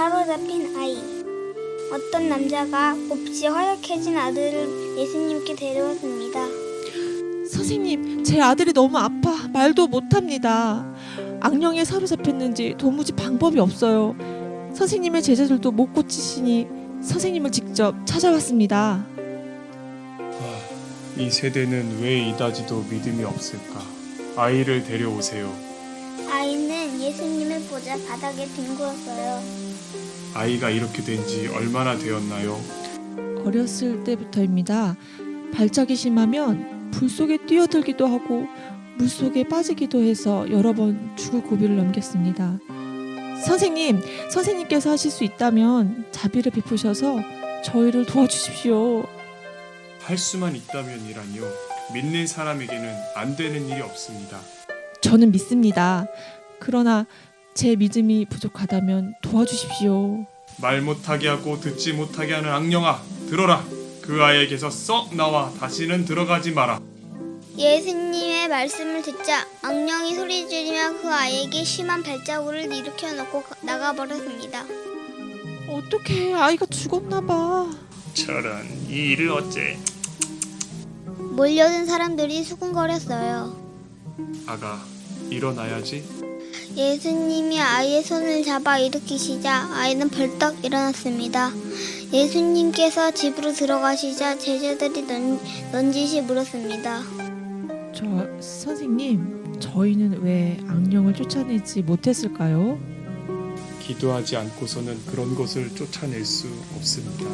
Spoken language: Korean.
사로잡힌 아이. 어떤 남자가 몹시 허약해진 아들을 예수님께 데려왔습니다. 선생님, 제 아들이 너무 아파 말도 못합니다. 악령에 사로잡혔는지 도무지 방법이 없어요. 선생님의 제자들도 못 고치시니 선생님을 직접 찾아왔습니다. 아, 이 세대는 왜 이다지도 믿음이 없을까? 아이를 데려오세요. 아이는 예수님을 보자 바닥에 뒹굴었어요. 아이가 이렇게 된 지 얼마나 되었나요? 어렸을 때부터입니다. 발작이 심하면 불 속에 뛰어들기도 하고 물 속에 빠지기도 해서 여러 번 죽을 고비를 넘겼습니다. 선생님, 선생님께서 하실 수 있다면 자비를 베푸셔서 저희를 도와주십시오. 할 수만 있다면이라니요. 믿는 사람에게는 안 되는 일이 없습니다. 저는 믿습니다. 그러나 제 믿음이 부족하다면 도와주십시오. 말 못하게 하고 듣지 못하게 하는 악령아, 들어라. 그 아이에게서 썩 나와 다시는 들어가지 마라. 예수님의 말씀을 듣자 악령이 소리 지르며 그 아이에게 심한 발자국을 일으켜 놓고 나가버렸습니다. 어떻게 아이가 죽었나 봐. 저런 이 일을 어째? 몰려든 사람들이 수군거렸어요. 아가, 일어나야지. 예수님이 아이의 손을 잡아 일으키시자 아이는 벌떡 일어났습니다. 예수님께서 집으로 들어가시자 제자들이 넌, 넌지시 물었습니다. 저 선생님, 저희는 왜 악령을 쫓아내지 못했을까요? 기도하지 않고서는 그런 것을 쫓아낼 수 없습니다.